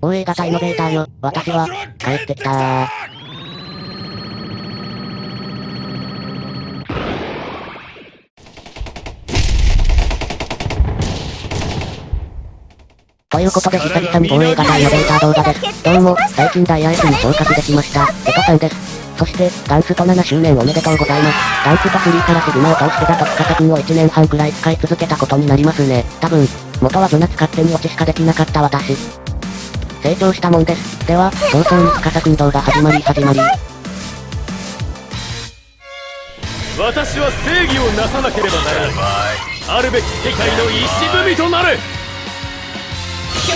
大映型イノベーターよ。私は、帰ってきたー。ということで久々に防衛型イノベーター動画です。どうも、最近ダイヤ S に昇格できました、エトさんです。そして、ダンスと7周年おめでとうございます。ダンスと3からシグマを通してだと司くんを1年半くらい使い続けたことになりますね。多分、元はズナ使ってに落ちしかできなかった私。成長したもんです。では、早々に司くん動画始まり始まり。私は正義をなさなければならない。あるべき世界の石踏みとなる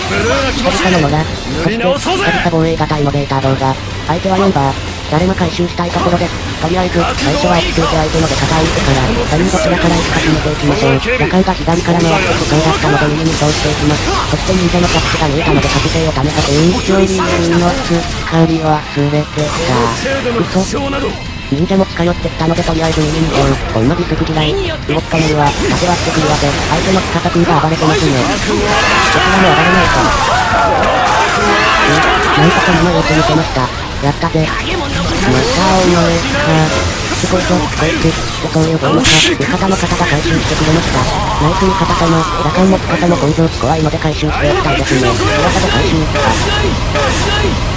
ブルーが気持ちいいのが、そして、久々防衛型イノベーター動画。相手は4バー。誰も回収したいところです。とりあえず、最初は F 空相手ので肩を打ってから、他人どちらから行くか決めていきましょう。夜間が左から回ってそうだったので右に通していきます。そして忍者のキャッチが見えたので確定を試させ運距離の使り忘れてた。嘘忍者も近寄ってきたのでとりあえず右に行こう。こんなディスク嫌い。動き止めるわ。縦割ってくるわけ。相手の司くんが暴れてますね。こちらも暴れないと。なんとか今様子見せました。やったぜ。またお前か。すごいぞ、こいつ。ってそういうボーか。味方の方が回収してくれました。ナイス味方様。打感持ち方も根性怖いので回収しておきたいですね。噂で回収。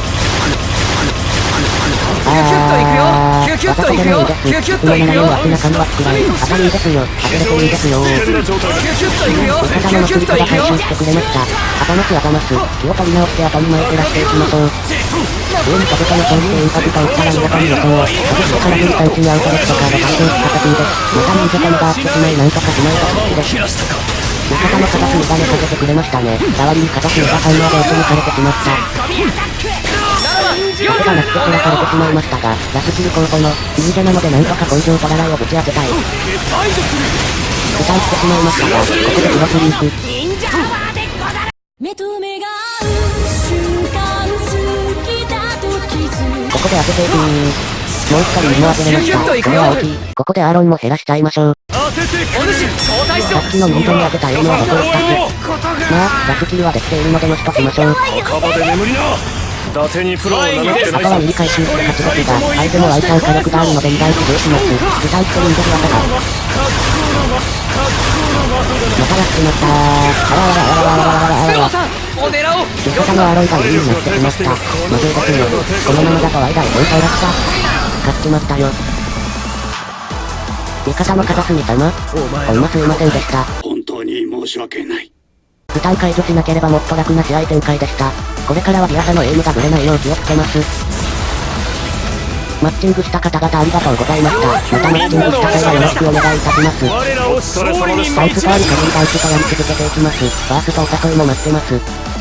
キュッといくよキュキュッといくよ背はついあたりですよ当れていいですよキュキュッといくよキュキュッといくよしてくれました頭す頭す気を取り直して当たり前照らしていきましょう上にかけた予想してインパクト打ったら皆さん予想を外してから引いたちにアウトレットカード完成した形ですまた見せたのがあってしまいなんとかしないが好きです味方の形にばねかけてくれましたね。代わりに形にばさんまで落ち抜かれてしまった。僕がなくて殺されてしまいましたが、安すぎ候補の忍者なのでなんとか根性とらないをぶち当てたい。負担してしまいましたが、ここでクロスリーク。ここで当てていくもう一人も当てれました。これは大きい。ここでアーロンも減らしちゃいましょう。さっきのミートに当てたエイムはどこへしたっまあ、ラスキルはできているのでのしときましょう。伊達にプロを名乗ってないあとは右回収して勝。ちですが、相手もワイチャン火力があるので2台起動します。具体的に出る技が。またやってしまったー。あらあらあらあらあらあらあらあら。味方のアロイが有利になってきました。まずいですよ。このままだとワイダイ本体が来た。勝。っちまったよ。味方のカザスミ様ほんますいませんでした。本当に申し訳ない。負担解除しなければもっと楽な試合展開でした。これからはディアサのエイムがブレないよう気をつけます。マッチングした方々ありがとうございました。またマッチングした際はよろしくお願いいたします。タイプとありカリーダンスとやり続けていきます。ファーストお誘いも待ってます。